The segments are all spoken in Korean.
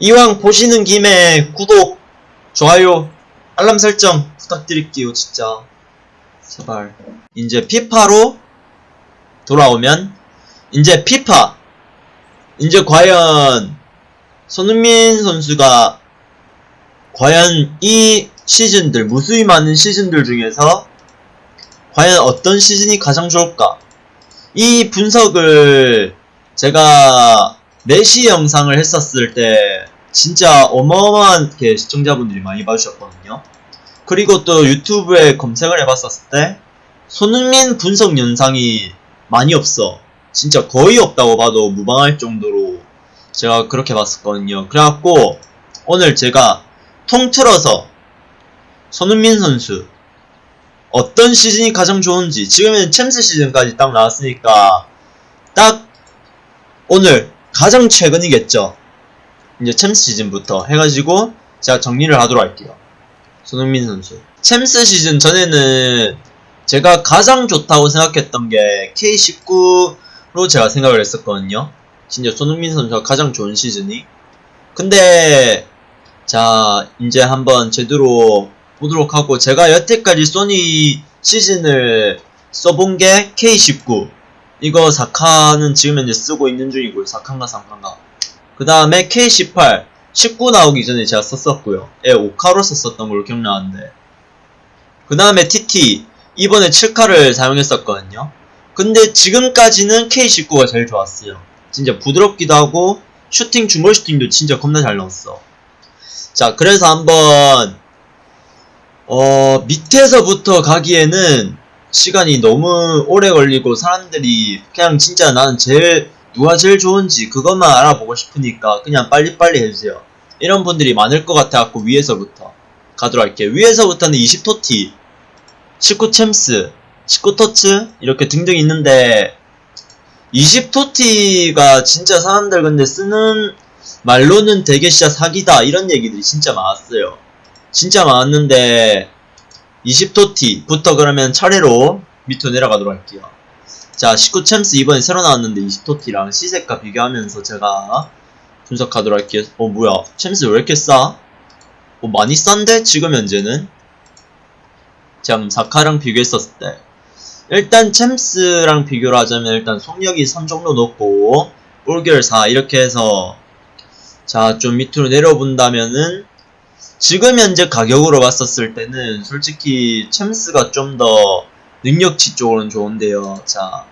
이왕 보시는 김에 구독, 좋아요, 알람 설정 부탁드릴게요, 진짜. 제발. 이제 피파로 돌아오면, 이제 피파. 이제 과연, 손흥민 선수가, 과연 이 시즌들, 무수히 많은 시즌들 중에서, 과연 어떤 시즌이 가장 좋을까? 이 분석을 제가 메시 영상을 했었을 때 진짜 어마어마하게 시청자분들이 많이 봐주셨거든요. 그리고 또 유튜브에 검색을 해봤었을 때 손흥민 분석 영상이 많이 없어. 진짜 거의 없다고 봐도 무방할 정도로 제가 그렇게 봤었거든요. 그래갖고 오늘 제가 통틀어서 손흥민 선수 어떤 시즌이 가장 좋은지 지금은 챔스 시즌까지 딱 나왔으니까 딱 오늘 가장 최근이겠죠 이제 챔스 시즌부터 해가지고 제가 정리를 하도록 할게요. 손흥민 선수. 챔스 시즌 전에는 제가 가장 좋다고 생각했던 게 K19로 제가 생각을 했었거든요. 진짜 손흥민 선수가 가장 좋은 시즌이. 근데 자 이제 한번 제대로 보도록 하고 제가 여태까지 소니 시즌을 써본 게 K19 이거 4칸은 지금 현재 쓰고 있는 중이고요 4칸과 3칸과 그 다음에 K18 19 나오기 전에 제가 썼었고요. 예 5카로 썼었던 걸로 기억나는데. 그 다음에 TT 이번에 7카를 사용했었거든요. 근데 지금까지는 K19가 제일 좋았어요. 진짜 부드럽기도 하고 슈팅 중거리 슈팅도 진짜 겁나 잘 넣었어. 자 그래서 한번 어, 밑에서부터 가기에는 시간이 너무 오래 걸리고 사람들이 그냥 진짜 나는 제일 누가 제일 좋은지 그것만 알아보고 싶으니까 그냥 빨리빨리 해주세요. 이런 분들이 많을 것 같아갖고 위에서부터 가도록 할게요. 위에서부터는 20토티, 19 챔스, 19 터츠 이렇게 등등 있는데 20토티가 진짜 사람들 근데 쓰는 말로는 되게 진짜 사기다 이런 얘기들이 진짜 많았어요. 진짜 많았는데 20토티부터 그러면 차례로 밑으로 내려가도록 할게요. 자, 19 챔스 이번에 새로 나왔는데 20토티랑 시세가 비교하면서 제가 분석하도록 할게요. 어, 뭐야. 챔스 왜 이렇게 싸? 어, 많이 싼데? 지금 현재는? 제가 4카랑 비교했었을 때. 일단 챔스랑 비교를 하자면 일단 속력이 3 정도 높고 볼결 4 이렇게 해서 자, 좀 밑으로 내려본다면은 지금 현재 가격으로 봤었을 때는 솔직히 챔스가 좀 더 능력치 쪽으로는 좋은데요. 자,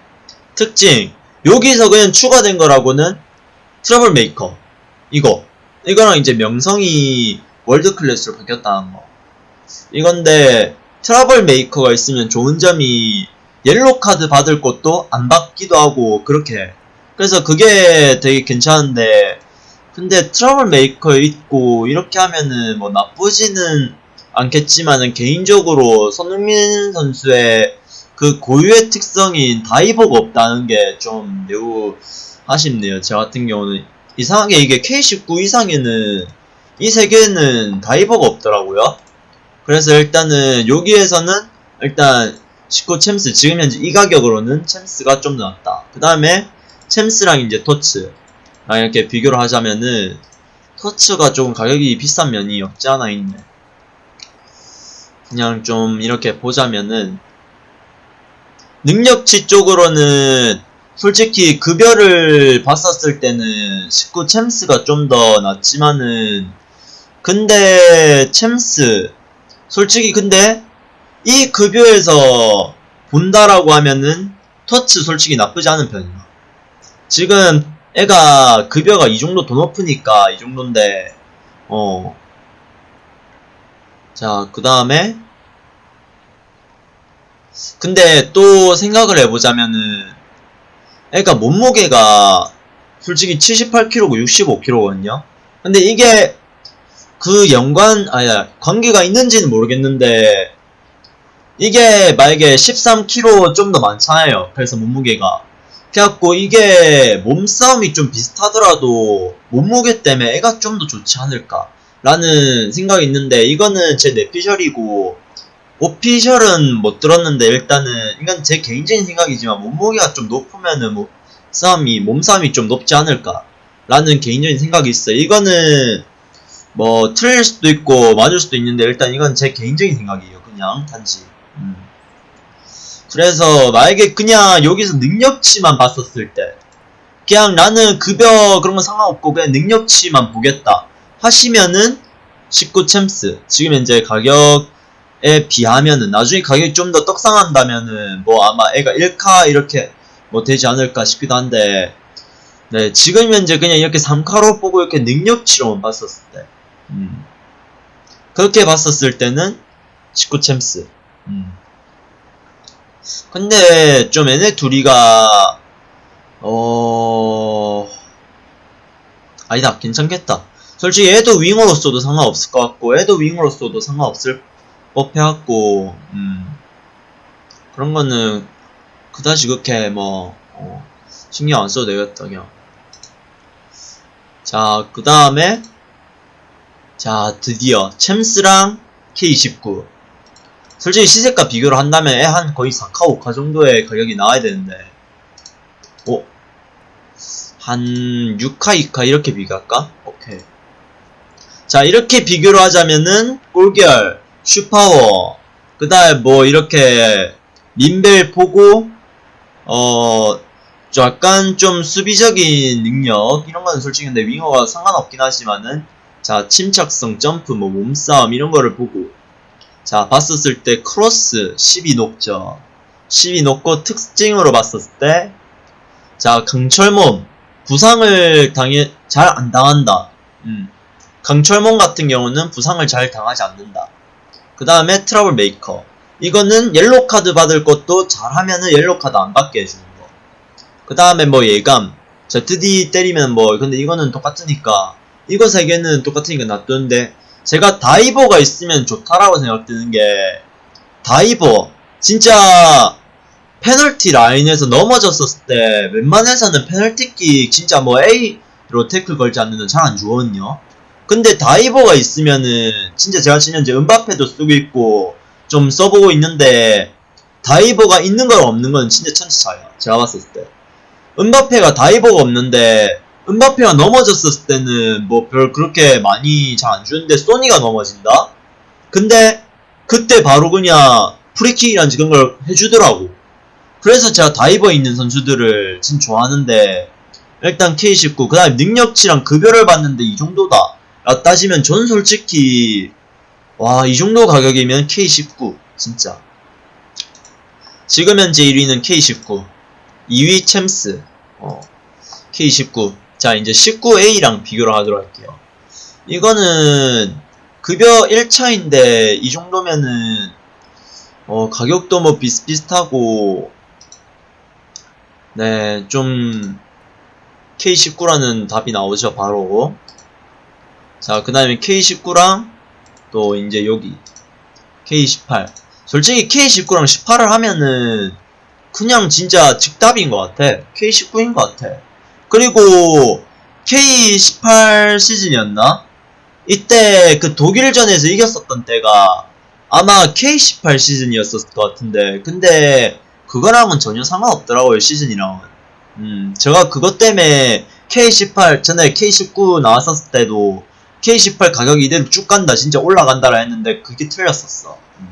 특징. 여기서 그냥 추가된 거라고는 trouble maker. 이거. 이거랑 이제 명성이 world class로 바뀌었다는 거. 이건데, trouble maker가 있으면 좋은 점이 옐로 카드 받을 것도 안 받기도 하고, 그렇게. 그래서 그게 되게 괜찮은데, 근데 트러블 메이커 있고 이렇게 하면은 뭐 나쁘지는 않겠지만은 개인적으로 손흥민 선수의 그 고유의 특성인 다이버가 없다는 게 좀 매우 아쉽네요. 저 같은 경우는 이상하게 이게 K19 이상에는 이 세계에는 다이버가 없더라고요. 그래서 일단은 여기에서는 일단 19 챔스 지금 현재 이 가격으로는 챔스가 좀 낫다. 그 다음에 챔스랑 이제 아, 이렇게 비교를 하자면은 터츠가 조금 가격이 비싼 면이 없지 않아 있네 그냥 좀 이렇게 보자면은 능력치 쪽으로는 솔직히 급여를 봤었을 때는 19 챔스가 좀 더 낫지만은 근데 챔스 솔직히 근데 이 급여에서 본다라고 하면은 터치 솔직히 나쁘지 않은 편이야 지금 애가 급여가 이 정도 더 높으니까 이 정도인데 어. 자, 그 다음에 근데 또 생각을 해보자면은 애가 몸무게가 솔직히 78kg고 65kg거든요. 근데 이게 그 연관 아니야 관계가 있는지는 모르겠는데 이게 만약에 13kg 좀 더 많잖아요. 그래서 몸무게가 그래갖고 이게 몸싸움이 좀 비슷하더라도 몸무게 때문에 애가 좀 더 좋지 않을까 라는 생각이 있는데 이거는 제 내피셜이고 오피셜은 못 들었는데 일단은 이건 제 개인적인 생각이지만 몸무게가 좀 높으면은 뭐 싸움이 몸싸움이 좀 높지 않을까 라는 개인적인 생각이 있어요. 이거는 뭐 틀릴 수도 있고 맞을 수도 있는데 일단 이건 제 개인적인 생각이에요. 그냥 단지. 음. 그래서 만약에 그냥 여기서 능력치만 봤었을 때 그냥 나는 급여 그런 거 상관없고 그냥 능력치만 보겠다 하시면은 19 챔스 지금 현재 가격 에 비하면은 나중에 가격이 좀 더 떡상한다면은 뭐 아마 애가 1카 이렇게 뭐 되지 않을까 싶기도 한데 네 지금 현재 그냥 이렇게 3카로 보고 이렇게 능력치로만 봤었을 때 음. 그렇게 봤었을 때는 19 챔스 음. 근데 좀 얘네 둘이가 어 아니다 괜찮겠다 솔직히 얘도 윙어로서도 상관없을 것 같고 얘도 윙어로서도 상관없을 법해갖고 음 그런 거는 그다지 그렇게 뭐 어, 신경 안 써도 그냥. 자그 다음에 자 드디어 챔스랑 K29 솔직히 시세가 비교를 한다면 애한 거의 4카 5카 정도의 가격이 나와야 되는데. 오? 한 6카 2카 이렇게 비교할까? 오케이. 자 이렇게 비교를 하자면은 꼴결 슈파워. 그 다음에 뭐 이렇게 림벨 보고 어 약간 좀 수비적인 능력 이런 거는 솔직히 근데 윙어가 상관없긴 하지만은 자 침착성 점프 뭐 몸싸움 이런 거를 보고 자 봤었을 때 크로스 12 높죠. 12 높고 특징으로 봤었을 때 자 강철몸. 부상을 당해 잘 안 당한다. 음. 강철몸 같은 경우는 부상을 잘 당하지 않는다 그 다음에 트러블 메이커 이거는 옐로 카드 받을 것도 잘하면은 옐로 카드 안 받게 해주는 거. 그 다음에 뭐 예감. 자, ZD 때리면 뭐, 근데 이거는 똑같으니까. 이거 세 개는 똑같으니까 놔두는데, 제가 다이버가 있으면 좋다라고 생각드는 게, 다이버. 진짜, 페널티 라인에서 넘어졌었을 때, 웬만해서는 페널티킥 진짜 뭐 A로 태클 걸지 않는 건 잘 안 주거든요. 근데 다이버가 있으면은, 진짜 제가 지금 현재 음바페도 쓰고 있고, 좀 써보고 있는데 다이버가 있는 건 없는 건 진짜 천지 차이야 제가 봤을 때. 음바페가 다이버가 없는데 음바페가 넘어졌을 때는 뭐 별 그렇게 많이 잘 안 주는데 소니가 넘어진다? 근데 그때 바로 그냥 프리킥이란 그런 걸 해주더라고. 그래서 제가 다이버 있는 선수들을 진짜 좋아하는데 일단 K19 그 다음에 능력치랑 급여를 봤는데 이 정도다 라 따지면 전 솔직히 와, 이 정도 가격이면 K19. 진짜. 지금 현재 1위는 K19. 2위 챔스. 어, K19. 자, 이제 19A랑 비교를 하도록 할게요. 이거는 급여 1차인데 이 정도면은 어, 가격도 뭐 비슷비슷하고 네, 좀 K19라는 답이 나오죠, 바로. 자, 그 다음에 K19랑 또 이제 여기 K18 솔직히 K19랑 18을 하면은 그냥 진짜 즉답인 것 같아. K19인 것 같아. 그리고 K18 시즌이었나? 이때 그 독일전에서 이겼었던 때가 아마 K18 시즌이었을 것 같은데 근데 그거랑은 전혀 상관없더라고요 시즌이랑은. 음 제가 그것 때문에 K18 전에 K19 나왔었을 때도 K18 가격이 이대로 쭉 간다 진짜 올라간다라 했는데 그게 틀렸었어 음.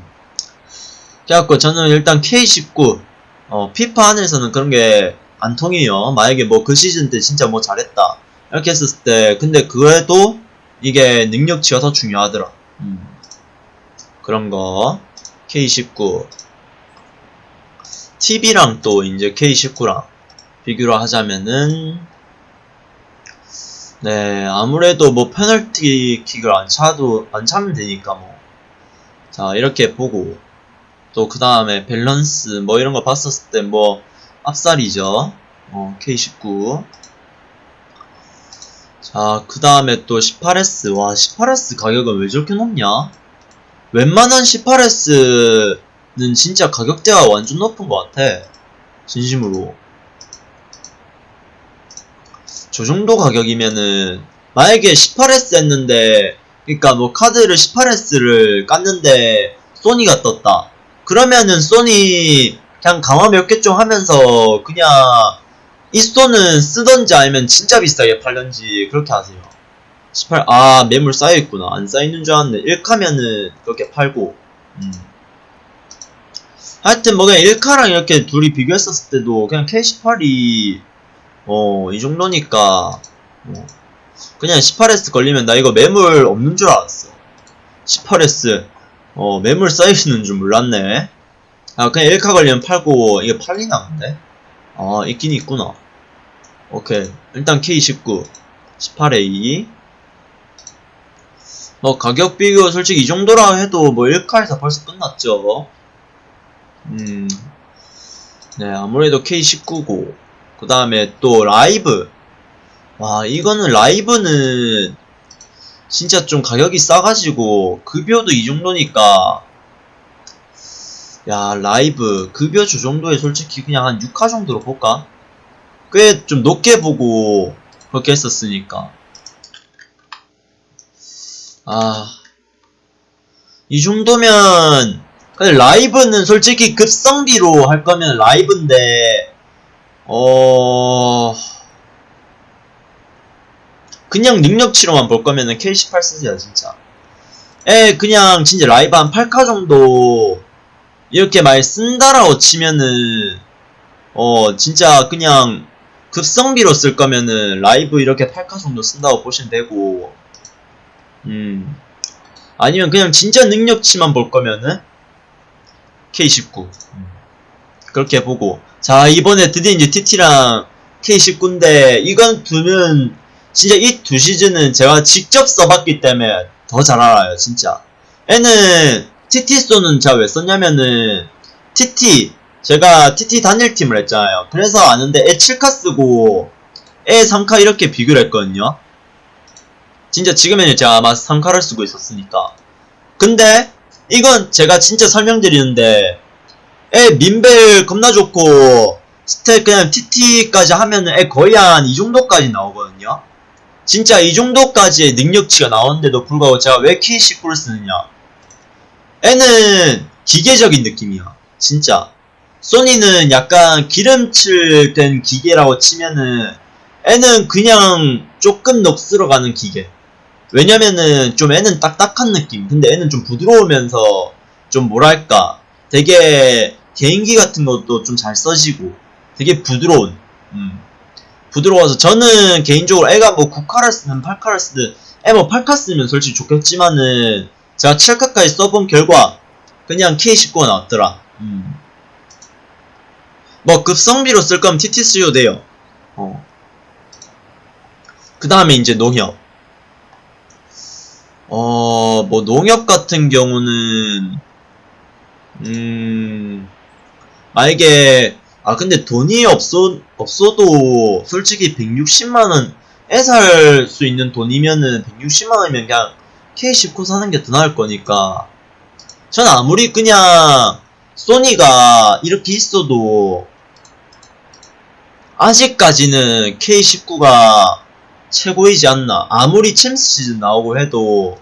그래갖고 저는 일단 K19 어, 피파 안에서는 그런 게 안 통해요 만약에 뭐 그 시즌 때 진짜 뭐 잘했다 이렇게 했을 때 근데 그래도 이게 능력치가 더 중요하더라 음. 그런 거 K19 TV랑 또 이제 K19랑 비교를 하자면은 네, 아무래도 뭐 페널티 킥을 안 차도 안 차면 되니까 뭐. 자, 이렇게 보고 또 그 다음에 밸런스 뭐 이런 거 봤었을 때뭐 앞살이죠. 어, K19. 자, 그 다음에 또 18S. 와, 18S 가격은 왜 저렇게 높냐? 웬만한 18S는 진짜 가격대가 완전 높은 것 같아. 진심으로. 저 정도 가격이면은 만약에 18S 했는데 그니까 뭐 카드를 18S를 깠는데 소니가 떴다. 그러면은 소니 그냥 강화 몇 개 좀 하면서 그냥 이 스톤은 쓰던지 아니면 진짜 비싸게 팔던지 그렇게 하세요. 18, 아 매물 쌓여있구나. 안 쌓여있는 줄 알았는데 1카면은 그렇게 팔고. 음. 하여튼 뭐 그냥 1카랑 이렇게 둘이 비교했었을 때도 그냥 K18이 어 이 정도니까 뭐 그냥 18S 걸리면 나 이거 매물 없는 줄 알았어. 18S 어 매물 쌓여있는 줄 몰랐네. 아 그냥 1카 걸리면 팔고 이게 팔리나 근데? 아 있긴 있구나. 오케이. 일단 K19 18A 뭐 가격 비교 솔직히 이 정도라 해도 뭐 1카에서 벌써 끝났죠. 음, 네, 아무래도 K19고, 그 다음에 또 라이브. 와, 이거는 라이브는 진짜 좀 가격이 싸가지고, 급여도 이 정도니까, 야, 라이브, 급여 주 정도에 솔직히 그냥 한 6화 정도로 볼까? 꽤 좀 높게 보고, 그렇게 했었으니까. 아, 이 정도면, 근데 라이브는 솔직히 급성비로 할 거면 라이브인데 어 그냥 능력치로만 볼 거면은 K18 쓰세요 진짜. 에 그냥 진짜 라이브 한 8카 정도 이렇게 많이 쓴다라고 치면은 어 진짜 그냥 급성비로 쓸 거면은 라이브 이렇게 8카 정도 쓴다고 보시면 되고 음. 아니면 그냥 진짜 능력치만 볼 거면은 K19 그렇게 보고 자 이번에 드디어 이제 TT랑 K19인데 이건 두는 진짜 이 두 시즌은 제가 직접 써봤기 때문에 더 잘 알아요 진짜. 애는 TT 쏘는 제가 왜 썼냐면은 TT 제가 TT 단일팀을 했잖아요. 그래서 아는데 애 7카 쓰고 애 3카 이렇게 비교를 했거든요. 진짜 지금에는 제가 아마 3카를 쓰고 있었으니까. 근데 이건 제가 진짜 설명드리는데 애 민벨 겁나 좋고 스탯 그냥 TT까지 하면은 애 거의 한 이 정도까지 나오거든요. 진짜 이 정도까지의 능력치가 나오는데도 불구하고 제가 왜 K19를 쓰느냐. 애는 기계적인 느낌이야 진짜. 소니는 약간 기름칠 된 기계라고 치면은 애는 그냥 조금 녹슬어 가는 기계. 왜냐면은 좀 애는 딱딱한 느낌. 근데 애는 좀 부드러우면서 좀 뭐랄까 되게 개인기 같은 것도 좀 잘 써지고 되게 부드러운 음. 부드러워서 저는 개인적으로 애가 뭐 9카를 쓰든 8카를 쓰든 애 뭐 8카 쓰면 솔직히 좋겠지만은 제가 7카까지 써본 결과 그냥 K19가 나왔더라 음. 뭐 급성비로 쓸 거면 TT 쓰셔도 돼요 어. 그 다음에 이제 농협 어, 뭐, 농협 같은 경우는, 음, 만약에, 아, 근데 돈이 없어, 없어도, 솔직히 160만원, 애살 수 있는 돈이면은, 160만원이면 그냥, K19 사는 게 더 나을 거니까, 전 아무리 그냥, 소니가 이렇게 있어도, 아직까지는 K19가 최고이지 않나. 아무리 챔스 시즌 나오고 해도,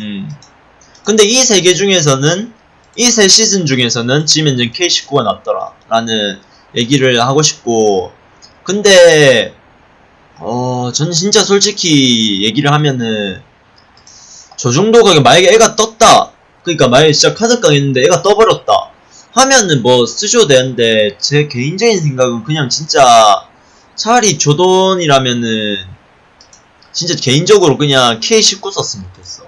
음. 근데 이 세 개 중에서는, 이 세 시즌 중에서는 현재 K19가 낫더라. 라는 얘기를 하고 싶고, 근데, 어, 전 진짜 솔직히 얘기를 하면은, 저 정도 가격, 만약에 애가 떴다. 그니까 만약에 진짜 카드깡 있는데 애가 떠버렸다. 하면은 뭐 쓰셔도 되는데, 제 개인적인 생각은 그냥 진짜, 차라리 조던이라면은, 진짜 개인적으로 그냥 K19 썼으면 좋겠어.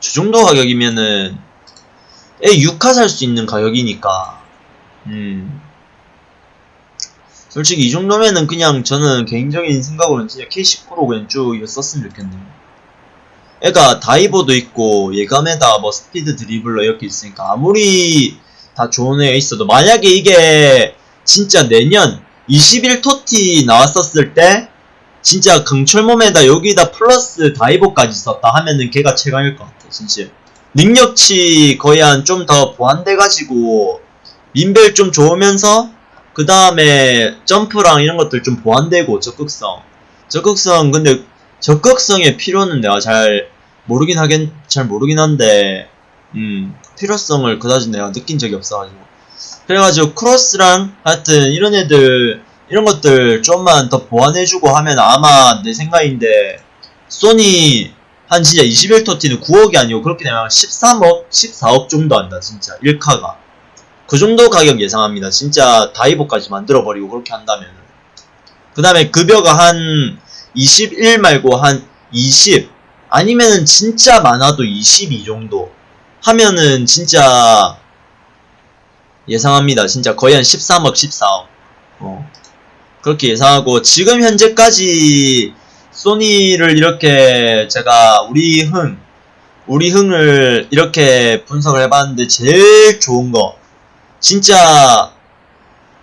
저 정도 가격이면은 애 6카 살수 있는 가격이니까. 음. 솔직히 이 정도면은 그냥 저는 개인적인 생각으로는 진짜 K19로 그냥 쭉 썼으면 좋겠네요. 애가 다이버도 있고 예감에다 뭐 스피드 드리블러 이렇게 있으니까 아무리 다 좋은 애가 있어도 만약에 이게 진짜 내년 21토티 나왔었을 때 진짜 강철몸에다 여기다 플러스 다이버까지 썼다 하면은 걔가 최강일 것 같아 진짜 능력치 거의 한 좀 더 보완돼가지고 민벨 좀 좋으면서 그 다음에 점프랑 이런 것들 좀 보완되고 적극성. 적극성 근데 적극성의 필요는 내가 잘 모르긴 하긴 잘 모르긴 한데 음 필요성을 그다지 내가 느낀 적이 없어가지고. 그래가지고 크로스랑 하여튼 이런 애들 이런 것들 좀만 더 보완해주고 하면 아마 내 생각인데 소니 한 진짜 21터티는 9억이 아니고 그렇게 되면 13억, 14억 정도 한다 진짜. 1카가. 그 정도 가격 예상합니다. 진짜 다이버까지 만들어버리고 그렇게 한다면 그 다음에 급여가 한 21 말고 한 20 아니면은 진짜 많아도 22 정도 하면은 진짜 예상합니다. 진짜 거의 한 13억 14억. 어. 그렇게 예상하고 지금 현재까지 소니를 이렇게 제가 우리 흥 우리 흥을 이렇게 분석을 해봤는데 제일 좋은 거 진짜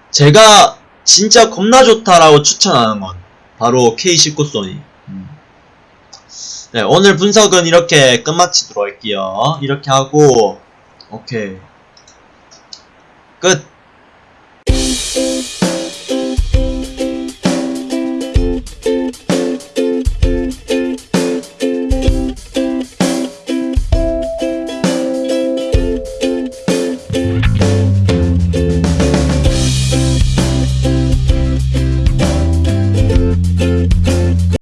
제가 진짜 겁나 좋다라고 추천하는 건 바로 K19 소니. 음. 네 오늘 분석은 이렇게 끝마치도록 할게요. 이렇게 하고 오케이. 끝